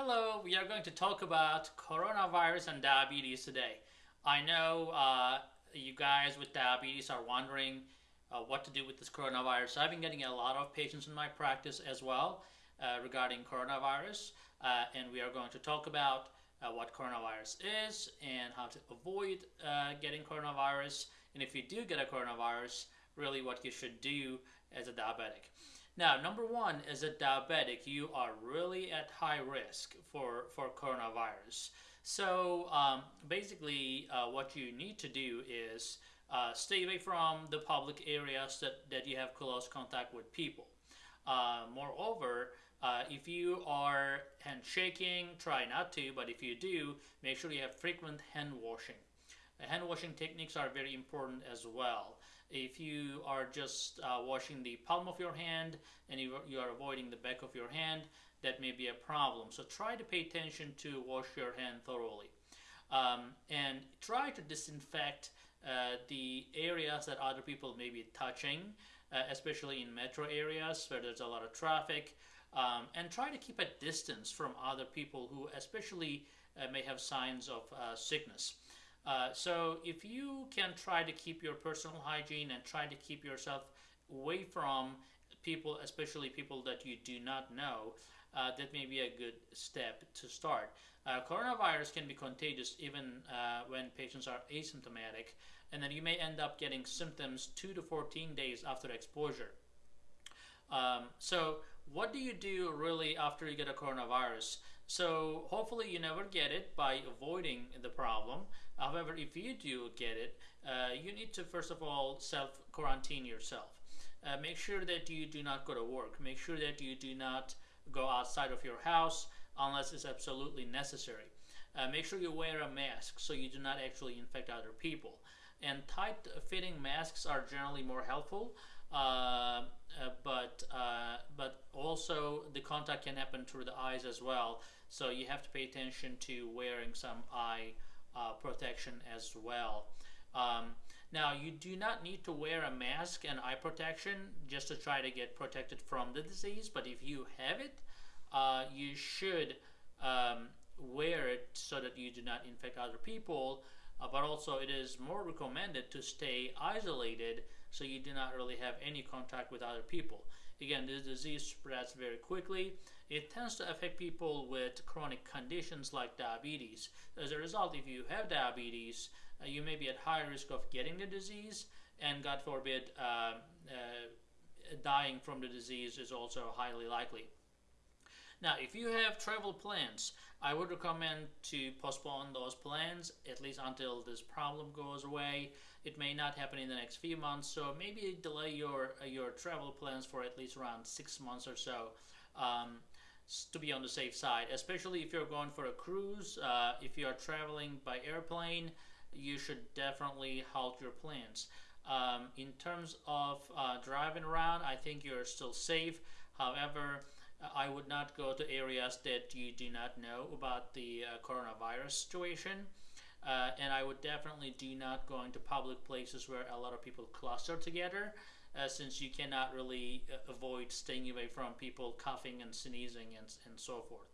Hello, we are going to talk about coronavirus and diabetes today. I know uh, you guys with diabetes are wondering uh, what to do with this coronavirus. I've been getting a lot of patients in my practice as well uh, regarding coronavirus, uh, and we are going to talk about uh, what coronavirus is and how to avoid uh, getting coronavirus. And if you do get a coronavirus, really what you should do as a diabetic. Now, number one, as a diabetic, you are really at high risk for, for coronavirus. So um, basically, uh, what you need to do is uh, stay away from the public areas that, that you have close contact with people. Uh, moreover, uh, if you are handshaking, try not to, but if you do, make sure you have frequent hand washing. Hand washing techniques are very important as well. If you are just uh, washing the palm of your hand and you, are avoiding the back of your hand, that may be a problem. So try to pay attention to wash your hand thoroughly. Um, and try to disinfect uh, the areas that other people may be touching, uh, especially in metro areas where there's a lot of traffic. Um, and try to keep a distance from other people who especially uh, may have signs of uh, sickness. Uh, so if you can try to keep your personal hygiene and try to keep yourself away from people, especially people that you do not know, uh, that may be a good step to start. Uh, coronavirus can be contagious even uh, when patients are asymptomatic, and then you may end up getting symptoms 2 to 14 days after exposure. Um, so what do you do really after you get a coronavirus? So hopefully you never get it by avoiding the problem. However, if you do get it, uh, you need to first of all self-quarantine yourself. Uh, make sure that you do not go to work. Make sure that you do not go outside of your house unless it's absolutely necessary. Uh, make sure you wear a mask so you do not actually infect other people. And tight fitting masks are generally more helpful. Uh, uh, but uh, contact can happen through the eyes as well. So you have to pay attention to wearing some eye uh, protection as well. Um, now you do not need to wear a mask and eye protection just to try to get protected from the disease. But if you have it, uh, you should um, wear it so that you do not infect other people uh, but also it is more recommended to stay isolated so you do not really have any contact with other people. Again, this disease spreads very quickly. It tends to affect people with chronic conditions like diabetes. As a result, if you have diabetes, uh, you may be at high risk of getting the disease and God forbid, uh, uh dying from the disease is also highly likely. Now, if you have travel plans, I would recommend to postpone those plans at least until this problem goes away. It may not happen in the next few months, so maybe delay your uh, your travel plans for at least around six months or so. Um, to be on the safe side, especially if you're going for a cruise, uh, if you are traveling by airplane, you should definitely halt your plans. Um, in terms of uh, driving around, I think you're still safe. However, I would not go to areas that you do not know about the uh, coronavirus situation. Uh, and I would definitely do not go into public places where a lot of people cluster together, uh, since you cannot really uh, avoid staying away from people coughing and sneezing and, and so forth.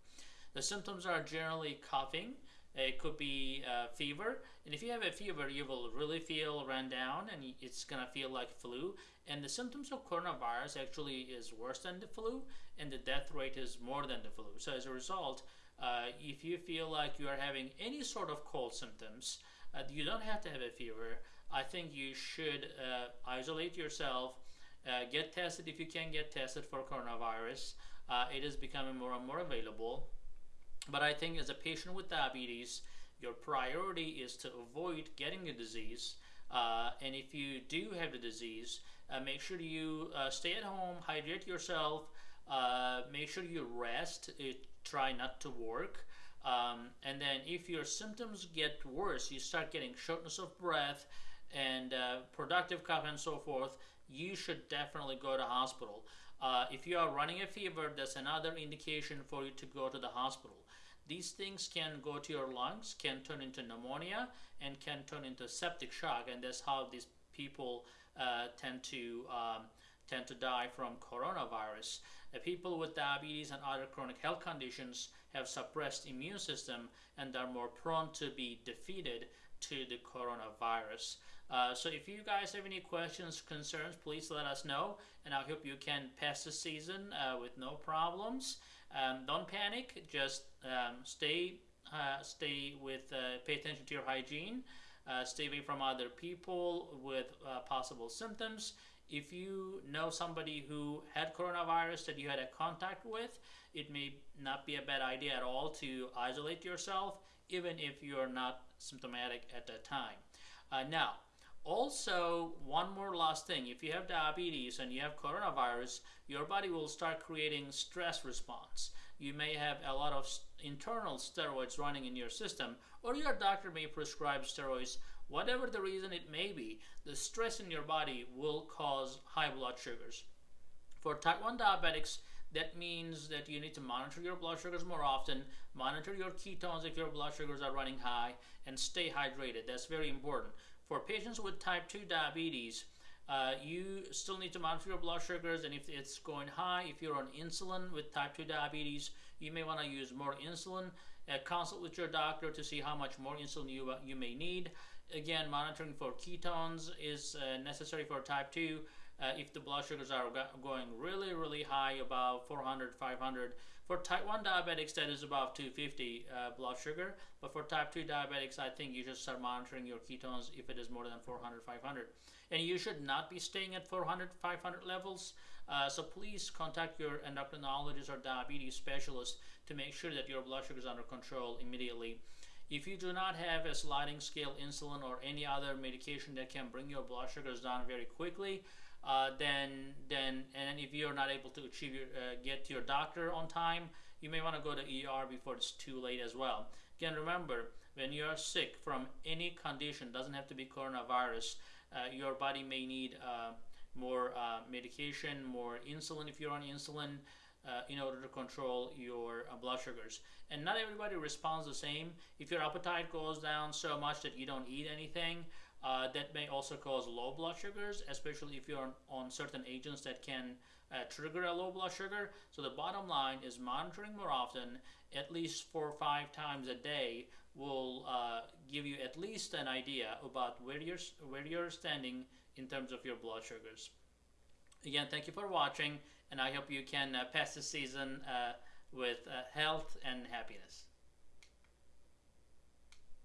The symptoms are generally coughing, it could be uh, fever, and if you have a fever, you will really feel run down, and it's gonna feel like flu. And the symptoms of coronavirus actually is worse than the flu, and the death rate is more than the flu. So as a result, uh, if you feel like you are having any sort of cold symptoms, uh, you don't have to have a fever. I think you should uh, isolate yourself. Uh, get tested if you can get tested for coronavirus. It is becoming more and more available. But I think as a patient with diabetes, your priority is to avoid getting the disease. Uh, and if you do have the disease, uh, make sure you uh, stay at home, hydrate yourself, uh, make sure you rest, uh, try not to work. Um, and then if your symptoms get worse, you start getting shortness of breath and uh, productive cough and so forth, you should definitely go to hospital. If you are running a fever, that's another indication for you to go to the hospital. These things can go to your lungs, can turn into pneumonia, and can turn into septic shock, and that's how these people uh, tend to um, tend to die from coronavirus. People with diabetes and other chronic health conditions have suppressed immune system and are more prone to be defeated to the coronavirus. Uh, so if you guys have any questions, concerns, please let us know, and I hope you can pass the season uh, with no problems. Um, don't panic. Just um, stay, uh, stay with, uh, pay attention to your hygiene. Uh, stay away from other people with possible symptoms. If you know somebody who had coronavirus that you had a contact with, it may not be a bad idea at all to isolate yourself, even if you're not symptomatic at that time. now, also, one more last thing. If you have diabetes and you have coronavirus, your body will start creating stress response. You may have a lot of internal steroids running in your system, or your doctor may prescribe steroids. Whatever the reason it may be, the stress in your body will cause high blood sugars. For type 1 diabetics, that means that you need to monitor your blood sugars more often, monitor your ketones if your blood sugars are running high, and stay hydrated. That's very important. For patients with type 2 diabetes, uh, you still need to monitor your blood sugars and if it's going high, if you're on insulin with type 2 diabetes, you may want to use more insulin. Uh, consult with your doctor to see how much more insulin you, uh, you may need. Again, monitoring for ketones is uh, necessary for type 2. Uh, if the blood sugars are going really, really high, above 400, 500, for type 1 diabetics, that is above 250 uh, blood sugar. But for type 2 diabetics, I think you should start monitoring your ketones if it is more than 400, 500. And you should not be staying at 400, 500 levels. Uh, so please contact your endocrinologist or diabetes specialist to make sure that your blood sugar is under control immediately. If you do not have a sliding scale insulin or any other medication that can bring your blood sugars down very quickly, uh, then then and if you're not able to achieve your, uh, get to your doctor on time, you may want to go to ER before it's too late as well. Again, remember when you are sick from any condition, doesn't have to be coronavirus, uh, your body may need uh, more uh, medication, more insulin if you're on insulin. Uh, in order to control your blood sugars. And not everybody responds the same. If your appetite goes down so much that you don't eat anything, uh, that may also cause low blood sugars, especially if you're on, certain agents that can uh, trigger a low blood sugar. So the bottom line is monitoring more often, at least four or five times a day, will uh, give you at least an idea about where you're where you're standing in terms of your blood sugars. Again, thank you for watching, and I hope you can uh, pass the season uh, with uh, health and happiness.